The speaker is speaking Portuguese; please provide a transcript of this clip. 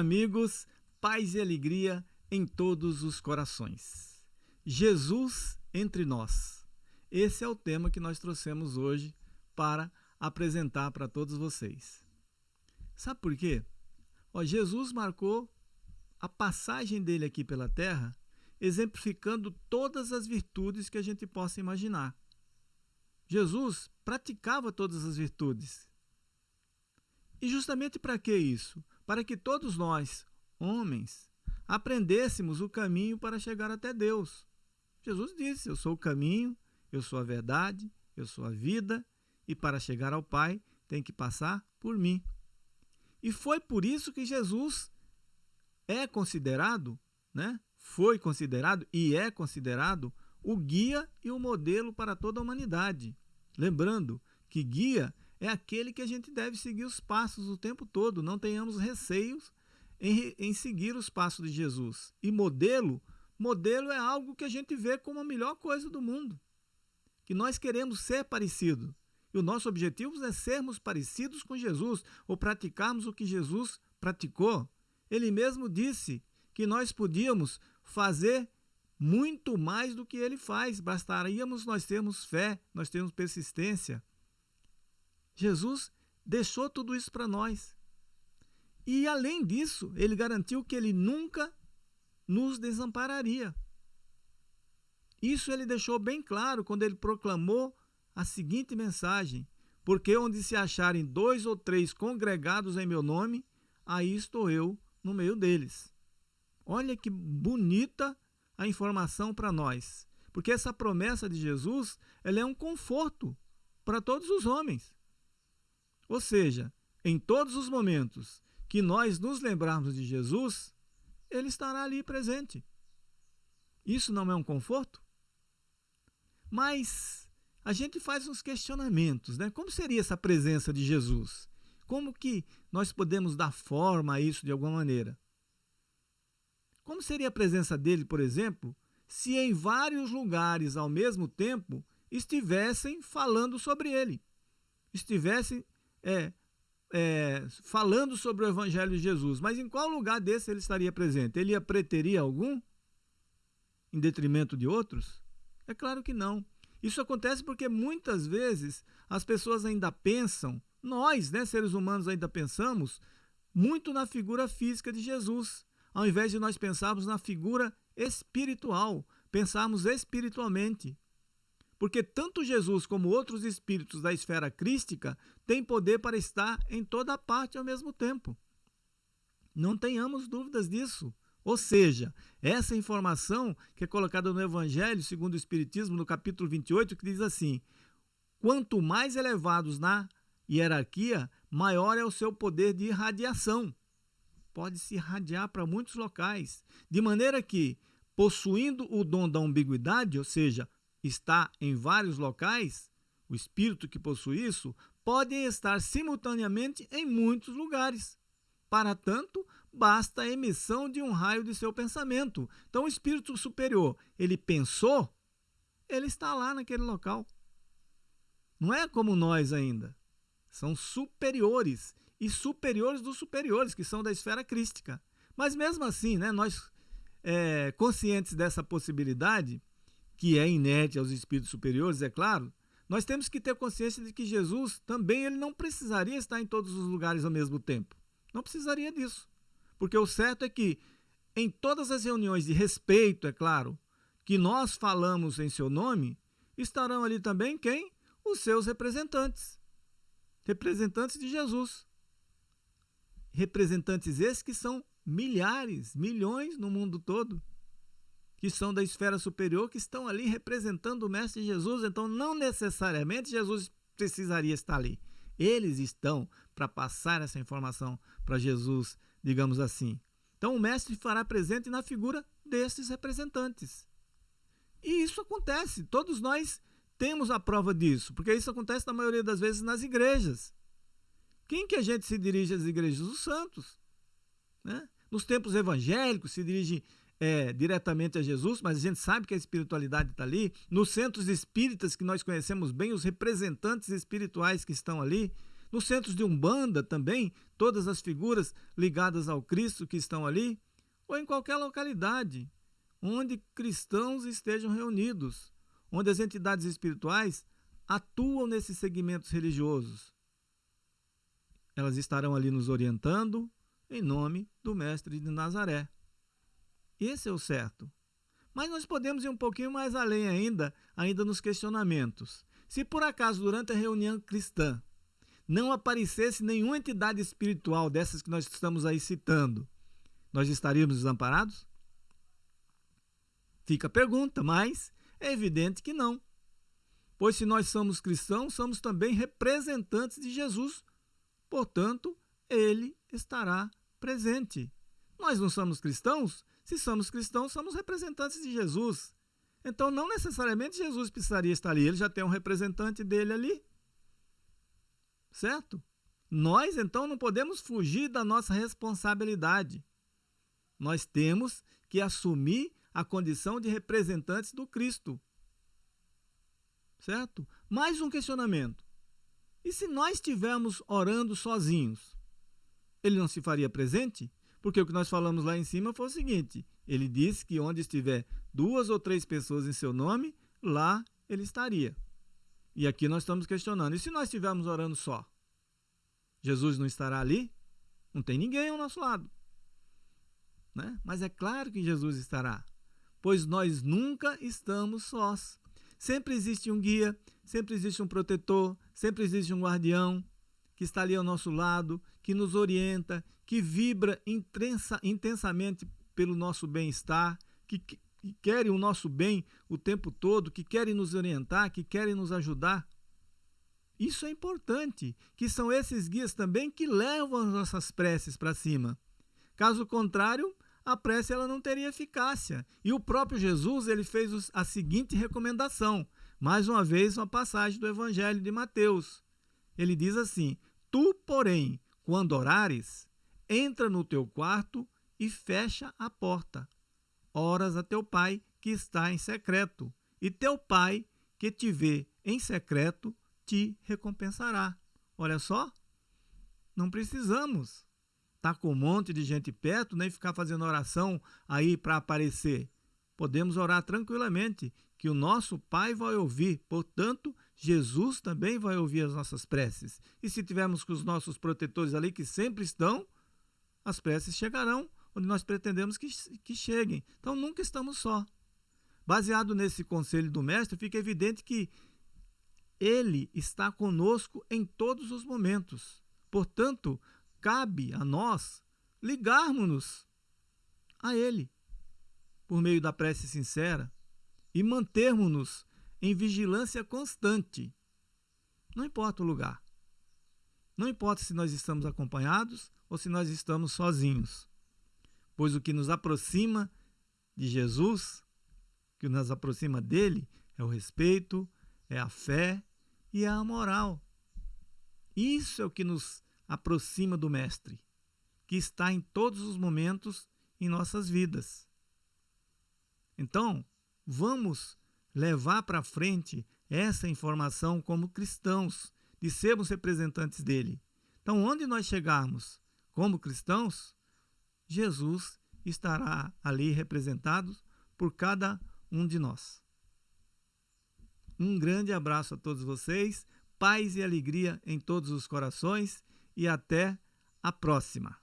amigos, paz e alegria em todos os corações. Jesus entre nós. Esse é o tema que nós trouxemos hoje para apresentar para todos vocês. Sabe por quê? Ó, Jesus marcou a passagem dele aqui pela terra, exemplificando todas as virtudes que a gente possa imaginar. Jesus praticava todas as virtudes. E justamente para que isso? Para que todos nós, homens, aprendêssemos o caminho para chegar até Deus. Jesus disse: Eu sou o caminho, eu sou a verdade, eu sou a vida, e para chegar ao Pai tem que passar por mim. E foi por isso que Jesus é considerado, né? Foi considerado e é considerado o guia e o modelo para toda a humanidade. Lembrando que guia é aquele que a gente deve seguir os passos o tempo todo, não tenhamos receios em, em seguir os passos de Jesus. E modelo, modelo é algo que a gente vê como a melhor coisa do mundo, que nós queremos ser parecidos. E o nosso objetivo é sermos parecidos com Jesus, ou praticarmos o que Jesus praticou. Ele mesmo disse que nós podíamos fazer muito mais do que ele faz, bastaríamos nós termos fé, nós termos persistência. Jesus deixou tudo isso para nós. E além disso, ele garantiu que ele nunca nos desampararia. Isso ele deixou bem claro quando ele proclamou a seguinte mensagem: Porque onde se acharem dois ou três congregados em meu nome, aí estou eu no meio deles. Olha que bonita a informação para nós, porque essa promessa de Jesus ela é um conforto para todos os homens. Ou seja, em todos os momentos que nós nos lembrarmos de Jesus, ele estará ali presente. Isso não é um conforto? Mas a gente faz uns questionamentos, né? Como seria essa presença de Jesus? Como que nós podemos dar forma a isso de alguma maneira? Como seria a presença dele, por exemplo, se em vários lugares ao mesmo tempo estivessem falando sobre ele, estivessem é, é, falando sobre o Evangelho de Jesus, mas em qual lugar desse ele estaria presente? Ele ia preterir algum em detrimento de outros? É claro que não. Isso acontece porque muitas vezes as pessoas ainda pensam, nós, né, seres humanos, ainda pensamos muito na figura física de Jesus, ao invés de nós pensarmos na figura espiritual, pensarmos espiritualmente. Porque tanto Jesus como outros espíritos da esfera crística têm poder para estar em toda parte ao mesmo tempo. Não tenhamos dúvidas disso. Ou seja, essa informação que é colocada no Evangelho, segundo o Espiritismo, no capítulo 28, que diz assim: quanto mais elevados na hierarquia, maior é o seu poder de irradiação. Pode se irradiar para muitos locais, de maneira que, possuindo o dom da ambiguidade, ou seja, está em vários locais, o espírito que possui isso, pode estar simultaneamente em muitos lugares. Para tanto, basta a emissão de um raio de seu pensamento. Então, o espírito superior, ele pensou, ele está lá naquele local. Não é como nós ainda. São superiores e superiores dos superiores, que são da esfera crística. Mas mesmo assim, né, nós é, conscientes dessa possibilidade, que é inerte aos espíritos superiores, é claro, nós temos que ter consciência de que Jesus também ele não precisaria estar em todos os lugares ao mesmo tempo. Não precisaria disso. Porque o certo é que em todas as reuniões de respeito, é claro, que nós falamos em seu nome, estarão ali também quem? Os seus representantes. Representantes de Jesus. Representantes esses que são milhares, milhões no mundo todo que são da esfera superior, que estão ali representando o Mestre Jesus. Então, não necessariamente Jesus precisaria estar ali. Eles estão para passar essa informação para Jesus, digamos assim. Então, o Mestre fará presente na figura desses representantes. E isso acontece. Todos nós temos a prova disso, porque isso acontece na maioria das vezes nas igrejas. Quem que a gente se dirige às igrejas? Os santos. Né? Nos tempos evangélicos se dirige é, diretamente a Jesus, mas a gente sabe que a espiritualidade está ali. Nos centros espíritas que nós conhecemos bem, os representantes espirituais que estão ali. Nos centros de Umbanda também, todas as figuras ligadas ao Cristo que estão ali, ou em qualquer localidade onde cristãos estejam reunidos, onde as entidades espirituais atuam nesses segmentos religiosos. Elas estarão ali nos orientando em nome do Mestre de Nazaré. Esse é o certo. Mas nós podemos ir um pouquinho mais além ainda, ainda nos questionamentos. Se por acaso durante a reunião cristã não aparecesse nenhuma entidade espiritual dessas que nós estamos aí citando, nós estaríamos desamparados? Fica a pergunta, mas é evidente que não. Pois se nós somos cristãos, somos também representantes de Jesus. Portanto, ele estará presente. Nós não somos cristãos? Se somos cristãos, somos representantes de Jesus. Então, não necessariamente Jesus precisaria estar ali, ele já tem um representante dele ali. Certo? Nós, então, não podemos fugir da nossa responsabilidade. Nós temos que assumir a condição de representantes do Cristo. Certo? Mais um questionamento. E se nós estivermos orando sozinhos, ele não se faria presente? Porque o que nós falamos lá em cima foi o seguinte: ele disse que onde estiver duas ou três pessoas em seu nome, lá ele estaria. E aqui nós estamos questionando: e se nós estivermos orando só? Jesus não estará ali? Não tem ninguém ao nosso lado. Né? Mas é claro que Jesus estará, pois nós nunca estamos sós. Sempre existe um guia, sempre existe um protetor, sempre existe um guardião que está ali ao nosso lado, que nos orienta, que vibra intensa, intensamente pelo nosso bem-estar, que, que, que querem o nosso bem o tempo todo, que querem nos orientar, que querem nos ajudar. Isso é importante, que são esses guias também que levam as nossas preces para cima. Caso contrário, a prece ela não teria eficácia. E o próprio Jesus ele fez a seguinte recomendação, mais uma vez uma passagem do Evangelho de Mateus. Ele diz assim: Tu, porém, quando orares, entra no teu quarto e fecha a porta. Oras a teu pai que está em secreto, e teu pai que te vê em secreto te recompensará. Olha só, não precisamos estar tá com um monte de gente perto, nem ficar fazendo oração aí para aparecer. Podemos orar tranquilamente, que o nosso Pai vai ouvir. Portanto, Jesus também vai ouvir as nossas preces. E se tivermos com os nossos protetores ali que sempre estão, as preces chegarão onde nós pretendemos que, que cheguem. Então nunca estamos só. Baseado nesse conselho do Mestre, fica evidente que ele está conosco em todos os momentos. Portanto, cabe a nós ligarmos-nos a Ele por meio da prece sincera e mantermos-nos em vigilância constante. Não importa o lugar. Não importa se nós estamos acompanhados ou se nós estamos sozinhos. Pois o que nos aproxima de Jesus, que nos aproxima dele, é o respeito, é a fé e é a moral. Isso é o que nos aproxima do Mestre, que está em todos os momentos em nossas vidas. Então, vamos levar para frente essa informação como cristãos, de sermos representantes dele. Então, onde nós chegarmos como cristãos, Jesus estará ali representado por cada um de nós. Um grande abraço a todos vocês, paz e alegria em todos os corações e até a próxima.